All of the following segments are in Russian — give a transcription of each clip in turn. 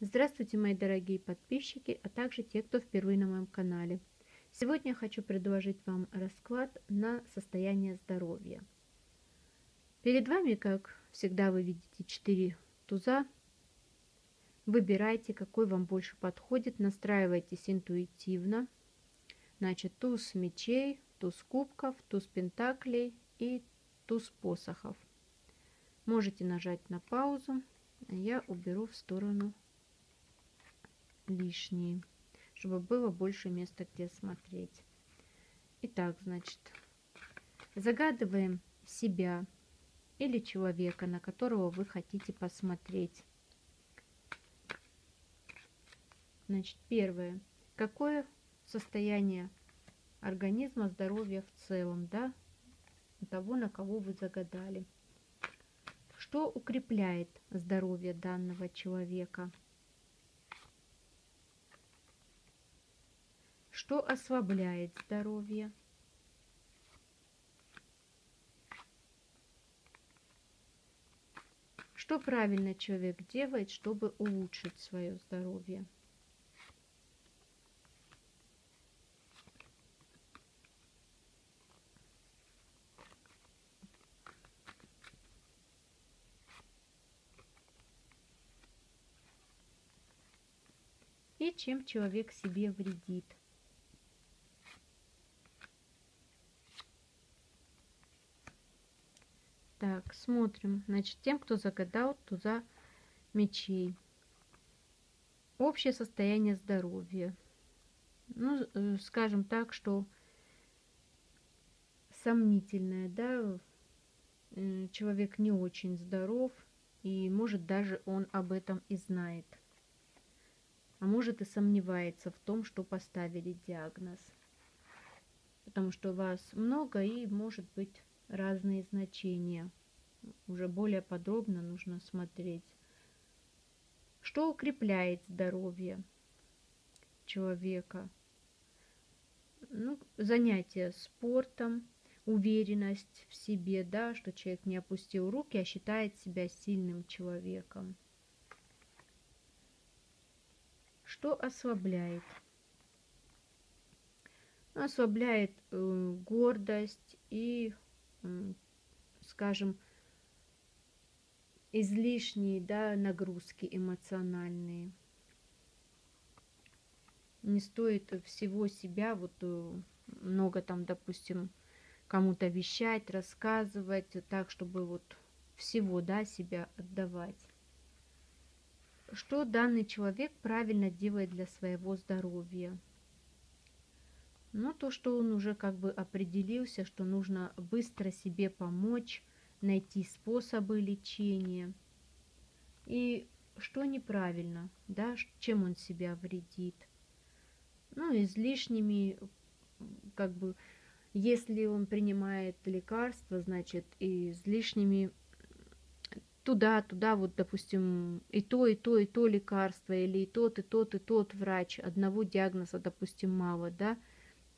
Здравствуйте, мои дорогие подписчики, а также те, кто впервые на моем канале. Сегодня я хочу предложить вам расклад на состояние здоровья. Перед вами, как всегда, вы видите 4 туза. Выбирайте, какой вам больше подходит, настраивайтесь интуитивно. Значит, туз мечей, туз кубков, туз пентаклей и туз посохов. Можете нажать на паузу, я уберу в сторону лишние, чтобы было больше места, где смотреть. Итак, значит, загадываем себя или человека, на которого вы хотите посмотреть. Значит, первое. Какое состояние организма, здоровья в целом, да, того, на кого вы загадали. Что укрепляет здоровье данного человека? Что ослабляет здоровье? Что правильно человек делает, чтобы улучшить свое здоровье? И чем человек себе вредит? Так, смотрим. Значит, тем, кто загадал туза мечей. Общее состояние здоровья. Ну, э, скажем так, что сомнительное, да, э, человек не очень здоров, и может даже он об этом и знает. А может и сомневается в том, что поставили диагноз. Потому что вас много и может быть разные значения. Уже более подробно нужно смотреть. Что укрепляет здоровье человека? Ну, занятие спортом, уверенность в себе, да, что человек не опустил руки, а считает себя сильным человеком. Что ослабляет? Ослабляет э, гордость и скажем, излишние да, нагрузки эмоциональные. Не стоит всего себя, вот э, много там, допустим, кому-то вещать, рассказывать, так, чтобы вот всего, да, себя отдавать. Что данный человек правильно делает для своего здоровья? Но то, что он уже как бы определился, что нужно быстро себе помочь, найти способы лечения. И что неправильно, да, чем он себя вредит. Ну, излишними, как бы, если он принимает лекарства, значит, излишними туда, туда, вот, допустим, и то, и то, и то лекарство, или и тот, и тот, и тот врач, одного диагноза, допустим, мало, да,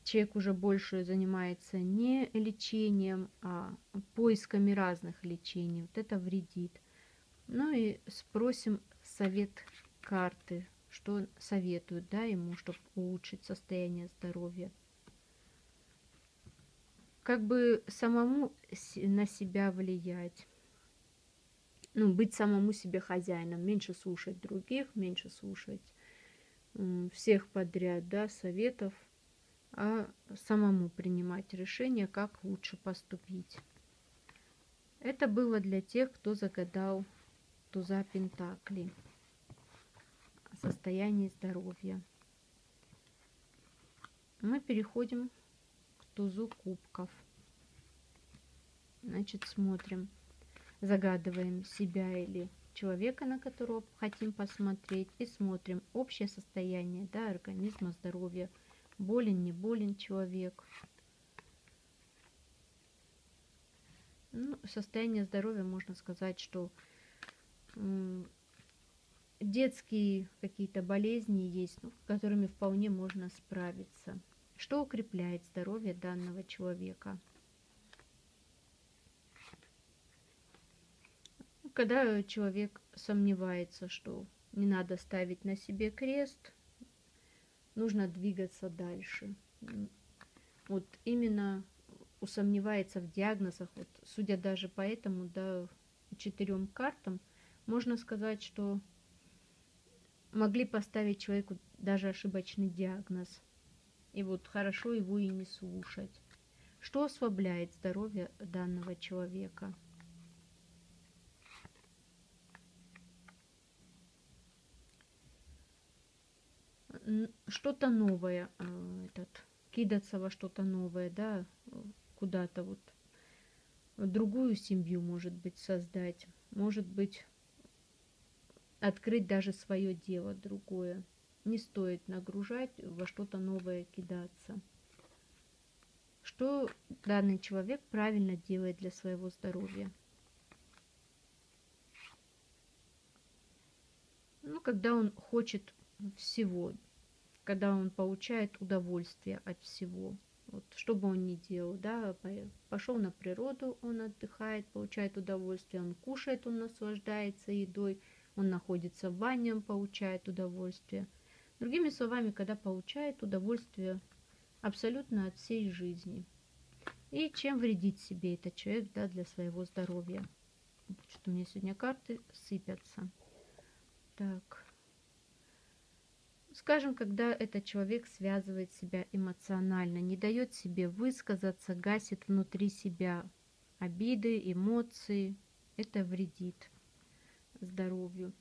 человек уже больше занимается не лечением, а поисками разных лечений. Вот это вредит. Ну и спросим совет карты, что советуют да, ему, чтобы улучшить состояние здоровья. Как бы самому на себя влиять. Ну, быть самому себе хозяином, меньше слушать других, меньше слушать всех подряд, да, советов, а самому принимать решение, как лучше поступить. Это было для тех, кто загадал туза Пентакли о состоянии здоровья. Мы переходим к тузу кубков. Значит, смотрим, загадываем себя или человека, на которого хотим посмотреть, и смотрим общее состояние да, организма, здоровья, болен, не болен человек. Ну, состояние здоровья, можно сказать, что детские какие-то болезни есть, ну, которыми вполне можно справиться. Что укрепляет здоровье данного человека? Когда человек сомневается, что Не надо ставить на себе крест. Нужно двигаться дальше. Вот именно усомневается в диагнозах, вот, судя даже по этому, да, четырем картам, можно сказать, что могли поставить человеку даже ошибочный диагноз. И вот хорошо его и не слушать. Что ослабляет здоровье данного человека? Что-то новое, а, этот, кидаться во что-то новое, да, куда-то вот другую семью, может быть, создать, может быть, открыть даже свое дело другое. Не стоит нагружать, во что-то новое кидаться. Что данный человек правильно делает для своего здоровья? Ну, когда он хочет всего, когда он получает удовольствие от всего. Вот, что бы он ни делал, да, пошел на природу, он отдыхает, получает удовольствие, он кушает, он наслаждается едой, он находится в бане, он получает удовольствие. Другими словами, когда получает удовольствие абсолютно от всей жизни. И чем вредит себе этот человек да, для своего здоровья. Что у меня сегодня карты сыпятся. Так. Скажем, когда этот человек связывает себя эмоционально, не дает себе высказаться, гасит внутри себя обиды, эмоции, это вредит здоровью.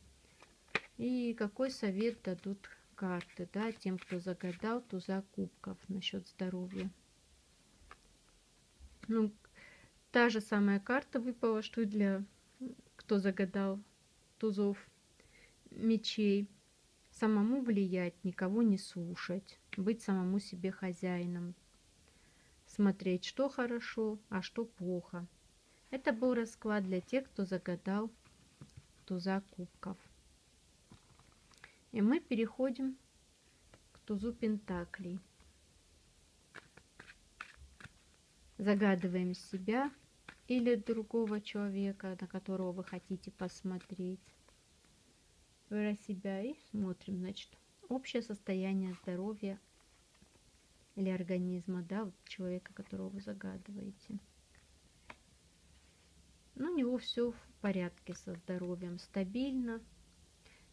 И какой совет дадут карты, да, тем, кто загадал туза кубков насчет здоровья. Ну, та же самая карта выпала, что и для кто загадал тузов мечей. Самому влиять, никого не слушать, быть самому себе хозяином, смотреть, что хорошо, а что плохо. Это был расклад для тех, кто загадал туза кубков. И мы переходим к тузу пентаклей. Загадываем себя или другого человека, на которого вы хотите посмотреть. Про себя и смотрим, значит, общее состояние здоровья или организма, да, вот человека, которого вы загадываете. Ну, у него все в порядке со здоровьем, стабильно,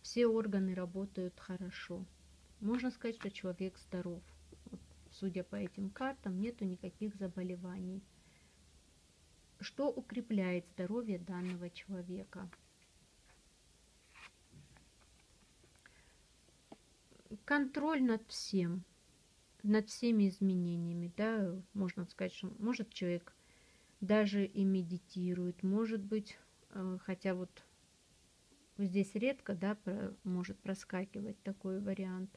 все органы работают хорошо. Можно сказать, что человек здоров. Вот, судя по этим картам, нету никаких заболеваний. Что укрепляет здоровье данного человека? Контроль над всем, над всеми изменениями, да, можно сказать, что может человек даже и медитирует, может быть, Э, хотя вот здесь редко, да, может проскакивать такой вариант.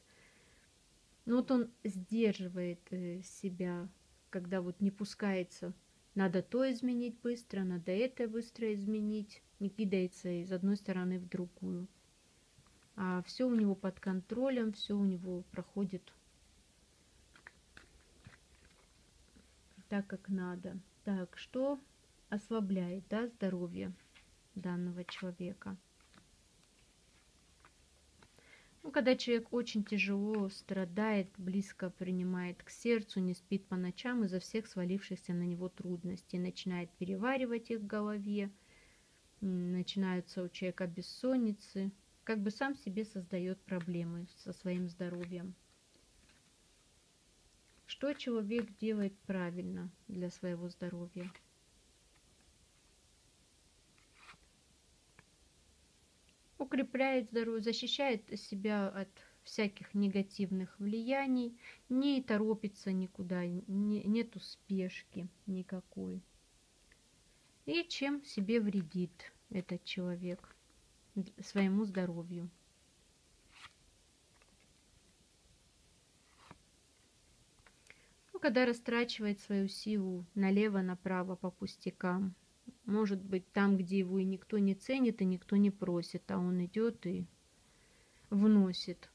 Но вот он сдерживает э, себя, когда вот не пускается, надо то изменить быстро, надо это быстро изменить, не кидается из одной стороны в другую. А все у него под контролем, все у него проходит так, как надо. Так, что ослабляет, да, здоровье? данного человека. Ну, когда человек очень тяжело страдает, близко принимает к сердцу, не спит по ночам из-за всех свалившихся на него трудностей, начинает переваривать их в голове, начинаются у человека бессонницы, как бы сам себе создает проблемы со своим здоровьем. Что человек делает правильно для своего здоровья? укрепляет здоровье, защищает себя от всяких негативных влияний, не торопится никуда, не, нету спешки никакой. И чем себе вредит этот человек своему здоровью. Ну, когда растрачивает свою силу налево-направо по пустякам, может быть, там, где его и никто не ценит, и никто не просит, а он идет и вносит.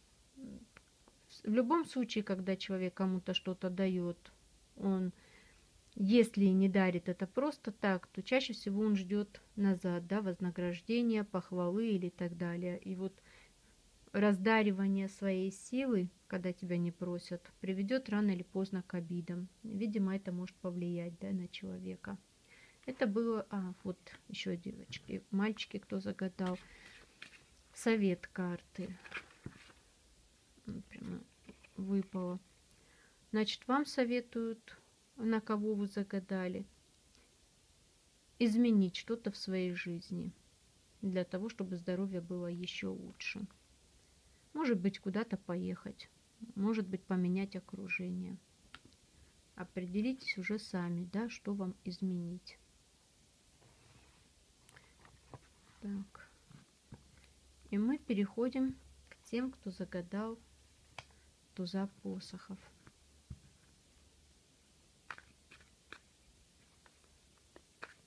В любом случае, когда человек кому-то что-то дает, он, если не дарит это просто так, то чаще всего он ждет назад, да, вознаграждения, похвалы или так далее. И вот раздаривание своей силы, когда тебя не просят, приведет рано или поздно к обидам. Видимо, это может повлиять да, на человека. Это было, а, вот еще девочки, мальчики, кто загадал. Совет карты. Прямо выпало. Значит, вам советуют, на кого вы загадали, изменить что-то в своей жизни для того, чтобы здоровье было еще лучше. Может быть, куда-то поехать, может быть, поменять окружение. Определитесь уже сами, да, что вам изменить. Так. И мы переходим к тем, кто загадал туза посохов.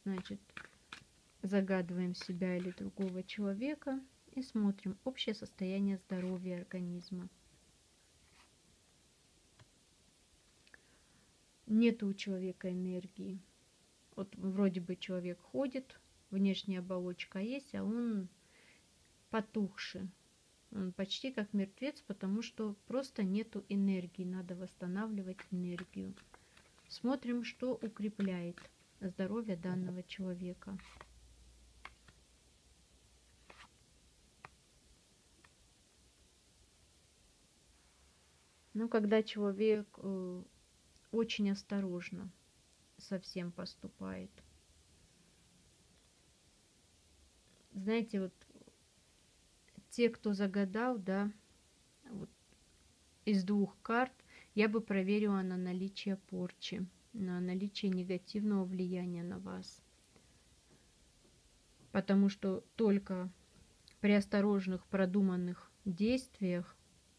Значит, загадываем себя или другого человека и смотрим общее состояние здоровья организма. Нет у человека энергии. Вот вроде бы человек ходит, внешняя оболочка есть, а он потухший. Он почти как мертвец, потому что просто нету энергии. Надо восстанавливать энергию. Смотрим, что укрепляет здоровье данного человека. Ну, когда человек э, очень осторожно совсем поступает. Знаете, вот те, кто загадал, да, вот из двух карт, я бы проверила на наличие порчи, на наличие негативного влияния на вас. Потому что только при осторожных, продуманных действиях,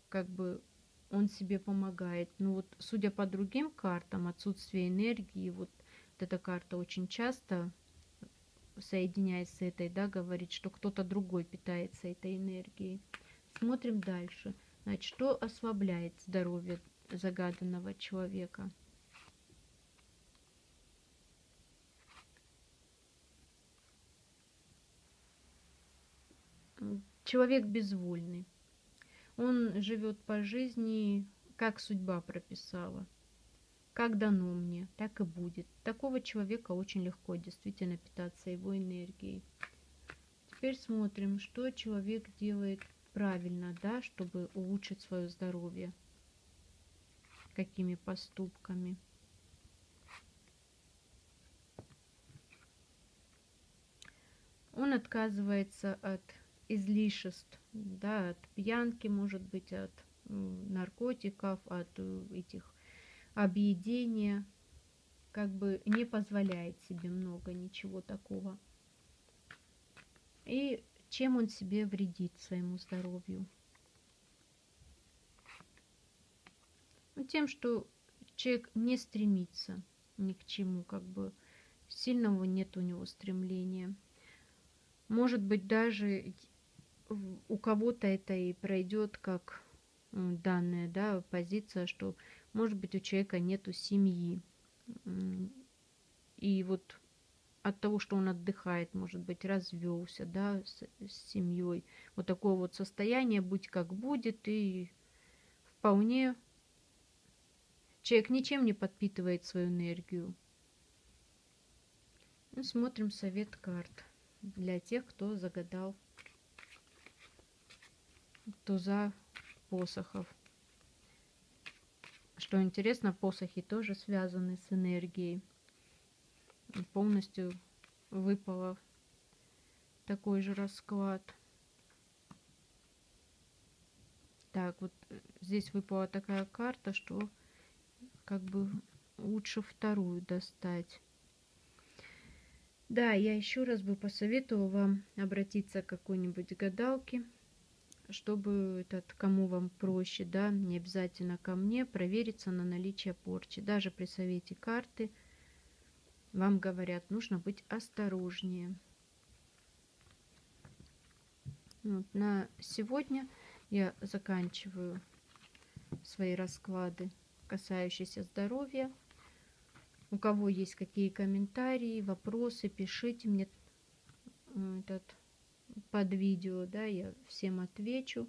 как бы он себе помогает. Ну вот, судя по другим картам, отсутствие энергии, вот эта карта очень часто соединяясь с этой, да, говорит, что кто-то другой питается этой энергией. Смотрим дальше. Значит, что ослабляет здоровье загаданного человека? Человек безвольный. Он живет по жизни, как судьба прописала. Как дано мне, так и будет. Такого человека очень легко действительно питаться его энергией. Теперь смотрим, что человек делает правильно, да, чтобы улучшить свое здоровье. Какими поступками. Он отказывается от излишеств, да, от пьянки, может быть, от наркотиков, от э, этих объедение, как бы не позволяет себе много ничего такого. И чем он себе вредит своему здоровью? Ну, тем, что человек не стремится ни к чему, как бы сильного нет у него стремления. Может быть, даже у кого-то это и пройдет как данная да, позиция, что может быть, у человека нету семьи. И вот от того, что он отдыхает, может быть, развелся, да, с, с семьей. Вот такое вот состояние, будь как будет, и вполне человек ничем не подпитывает свою энергию. Ну, смотрим совет карт для тех, кто загадал туза посохов. Что интересно, посохи тоже связаны с энергией. Полностью выпало такой же расклад. Так, вот здесь выпала такая карта, что как бы лучше вторую достать. Да, я еще раз бы посоветовала вам обратиться к какой-нибудь гадалке чтобы этот, кому вам проще, да, не обязательно ко мне, провериться на наличие порчи. Даже при совете карты вам говорят, нужно быть осторожнее. Вот, на сегодня я заканчиваю свои расклады, касающиеся здоровья. У кого есть какие комментарии, вопросы, пишите мне этот под видео, да, я всем отвечу.